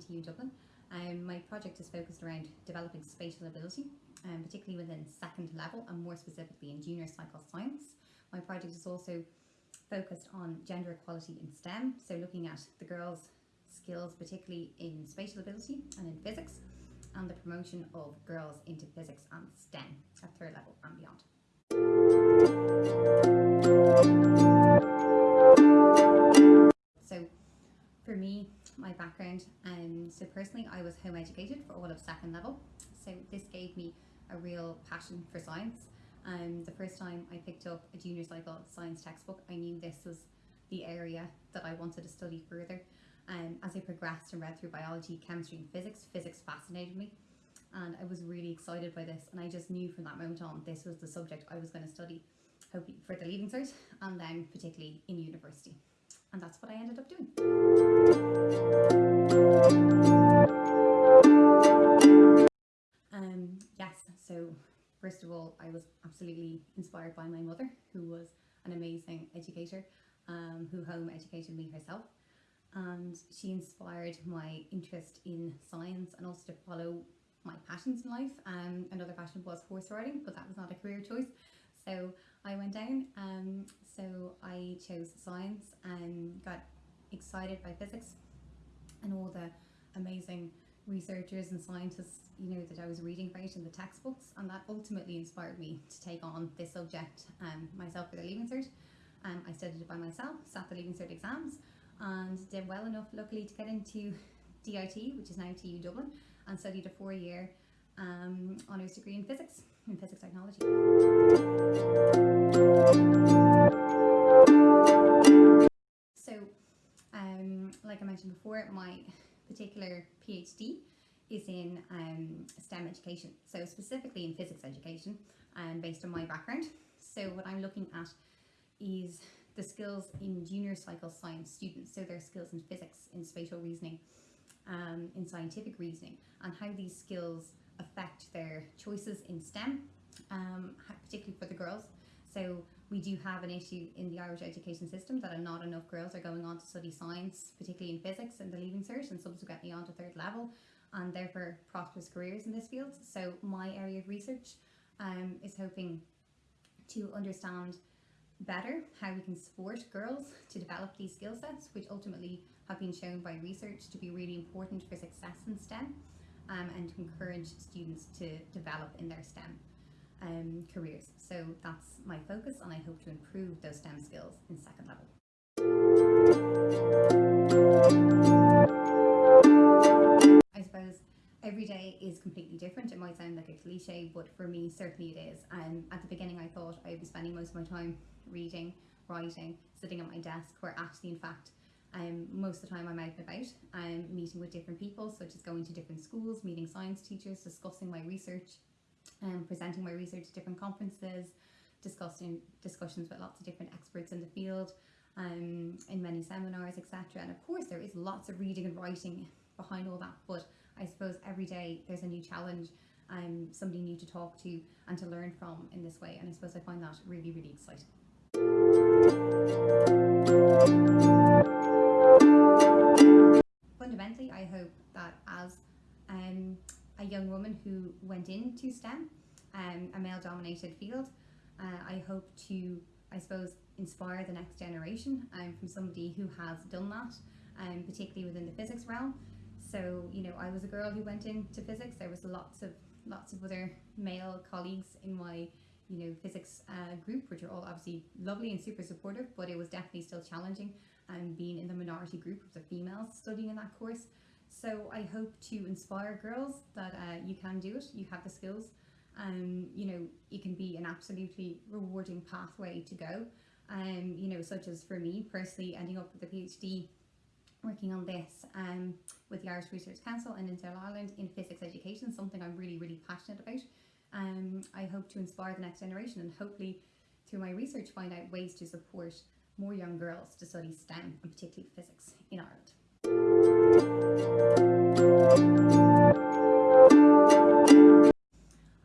TU Dublin. Um, my project is focused around developing spatial ability, um, particularly within second level and more specifically in junior cycle science. My project is also focused on gender equality in STEM, so looking at the girls' skills, particularly in spatial ability and in physics, and the promotion of girls into physics and STEM at third level and beyond. So for me, my background, um, so personally I was home educated for all of second level, so this gave me a real passion for science. Um, the first time I picked up a junior cycle science textbook, I knew this was the area that I wanted to study further. Um, as I progressed and read through biology, chemistry and physics, physics fascinated me and I was really excited by this and I just knew from that moment on this was the subject I was going to study hoping for the Leaving Cert and then particularly in university and that's what I ended up doing. Um, yes, so first of all I was absolutely inspired by my mother who was an amazing educator um, who home educated me herself and she inspired my interest in science and also to follow my passions in life. Um, another passion was horse riding, but that was not a career choice. So I went down, um, so I chose science and got excited by physics and all the amazing researchers and scientists you know that I was reading about in the textbooks and that ultimately inspired me to take on this subject um, myself for the Leaving Cert. Um, I studied it by myself, sat the Leaving Cert exams and did well enough luckily to get into DIT which is now TU Dublin and studied a four-year um, honours degree in physics, in physics technology. So, um, like I mentioned before, my particular PhD is in um, STEM education, so specifically in physics education, um, based on my background. So what I'm looking at is the skills in junior cycle science students, so their skills in physics, in spatial reasoning, um, in scientific reasoning and how these skills affect their choices in STEM, um, particularly for the girls. So we do have an issue in the Irish education system that not enough girls are going on to study science, particularly in physics and the Leaving Cert and subsequently on to third level and therefore prosperous careers in this field. So my area of research um, is hoping to understand better how we can support girls to develop these skill sets, which ultimately have been shown by research to be really important for success in STEM um, and to encourage students to develop in their STEM um, careers. So that's my focus and I hope to improve those STEM skills in second level. I suppose every day is completely different. It might sound like a cliche, but for me, certainly it is. Um, at the beginning, I thought I'd be spending most of my time reading, writing, sitting at my desk, where actually, in fact, um, most of the time I'm out and about, I'm meeting with different people, such as going to different schools, meeting science teachers, discussing my research, um, presenting my research at different conferences, discussing discussions with lots of different experts in the field, um, in many seminars, etc. And of course, there is lots of reading and writing behind all that, but I suppose every day there's a new challenge, um, somebody new to talk to and to learn from in this way. And I suppose I find that really, really exciting. I hope that as um, a young woman who went into STEM, um, a male-dominated field, uh, I hope to, I suppose, inspire the next generation um, from somebody who has done that, um, particularly within the physics realm. So, you know, I was a girl who went into physics. There was lots of lots of other male colleagues in my you know physics uh, group which are all obviously lovely and super supportive but it was definitely still challenging and um, being in the minority group of the females studying in that course. So I hope to inspire girls that uh, you can do it you have the skills. Um, you know it can be an absolutely rewarding pathway to go. Um, you know such as for me personally ending up with a PhD working on this um, with the Irish Research Council and in South Ireland in physics education, something I'm really, really passionate about. Um, I hope to inspire the next generation and hopefully through my research find out ways to support more young girls to study STEM and particularly physics in Ireland.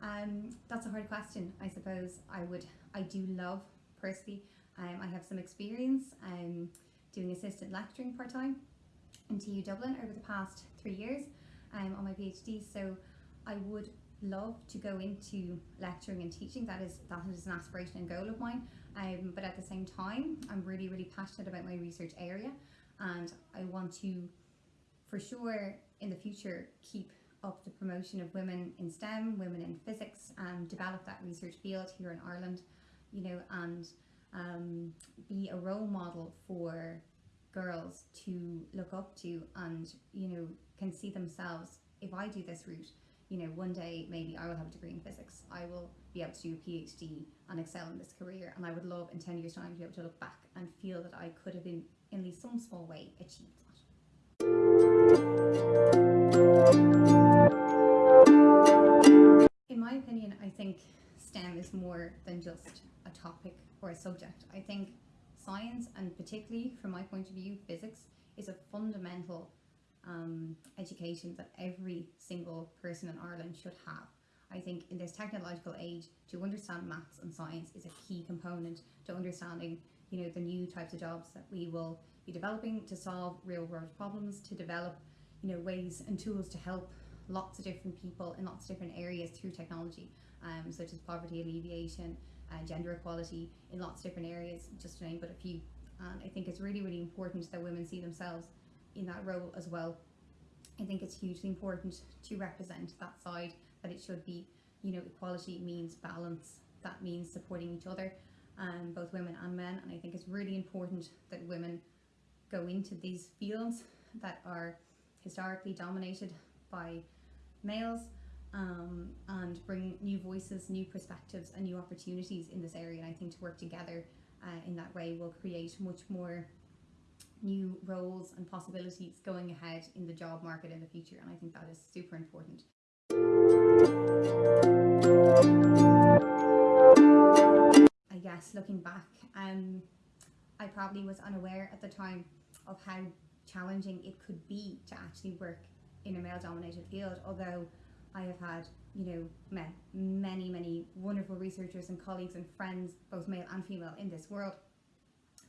Um, that's a hard question. I suppose I would, I do love personally, um, I have some experience um, doing assistant lecturing part-time in TU Dublin over the past three years um, on my PhD. So I would love to go into lecturing and teaching. That is that is an aspiration and goal of mine. Um, but at the same time, I'm really really passionate about my research area, and I want to, for sure, in the future keep up the promotion of women in STEM, women in physics, and develop that research field here in Ireland. You know, and um, be a role model for girls to look up to and you know can see themselves if I do this route you know one day maybe I will have a degree in physics I will be able to do a PhD and excel in this career and I would love in 10 years time to be able to look back and feel that I could have in in least some small way achieved that. In my opinion I think STEM is more than just a topic or a subject. I think science and particularly from my point of view physics is a fundamental um, education that every single person in Ireland should have. I think in this technological age to understand maths and science is a key component to understanding you know the new types of jobs that we will be developing to solve real world problems to develop you know ways and tools to help lots of different people in lots of different areas through technology um, such as poverty alleviation uh, gender equality in lots of different areas, just to name but a few. And I think it's really, really important that women see themselves in that role as well. I think it's hugely important to represent that side, that it should be, you know, equality means balance, that means supporting each other, um, both women and men. And I think it's really important that women go into these fields that are historically dominated by males um, and bring new voices, new perspectives and new opportunities in this area. And I think to work together uh, in that way will create much more new roles and possibilities going ahead in the job market in the future. And I think that is super important. I guess looking back, um, I probably was unaware at the time of how challenging it could be to actually work in a male dominated field, although I have had, you know, many, many wonderful researchers and colleagues and friends, both male and female, in this world.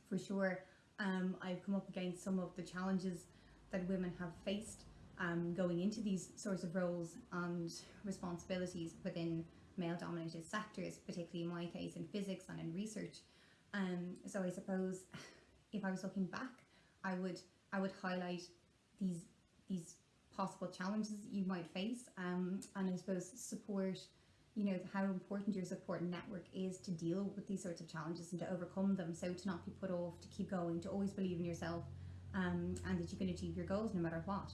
For sure, um, I've come up against some of the challenges that women have faced um, going into these sorts of roles and responsibilities within male dominated sectors, particularly in my case in physics and in research. Um, so I suppose if I was looking back, I would I would highlight these these possible challenges you might face um, and I suppose support you know how important your support network is to deal with these sorts of challenges and to overcome them. So to not be put off to keep going to always believe in yourself um, and that you can achieve your goals no matter what.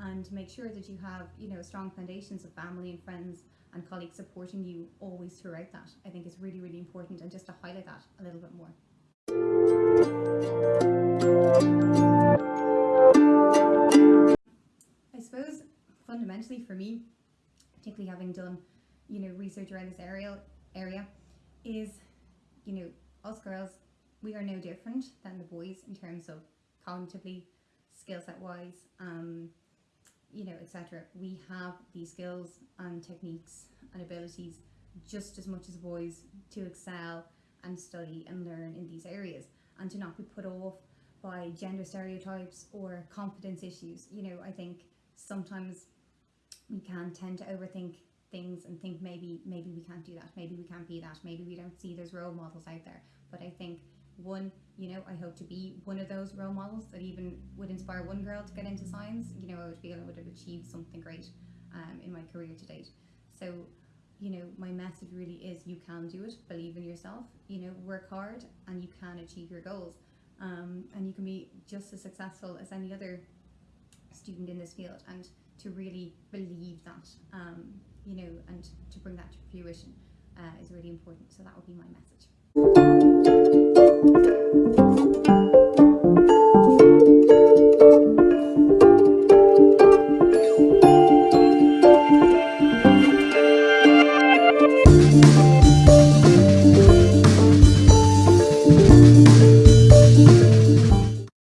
And to make sure that you have you know strong foundations of family and friends and colleagues supporting you always throughout that I think is really really important. And just to highlight that a little bit more. I suppose fundamentally for me, particularly having done, you know, research around this area, area is, you know, us girls, we are no different than the boys in terms of cognitively, skill set wise, um, you know, etc. We have these skills and techniques and abilities just as much as boys to excel and study and learn in these areas and to not be put off by gender stereotypes or confidence issues. You know, I think sometimes we can tend to overthink things and think maybe maybe we can't do that maybe we can't be that maybe we don't see those role models out there. But I think one you know I hope to be one of those role models that even would inspire one girl to get into science. You know I would feel I would have achieved something great um, in my career to date. So you know my message really is you can do it believe in yourself you know work hard and you can achieve your goals. Um, and you can be just as successful as any other student in this field. And to really believe that, um, you know, and to bring that to fruition uh, is really important. So that would be my message.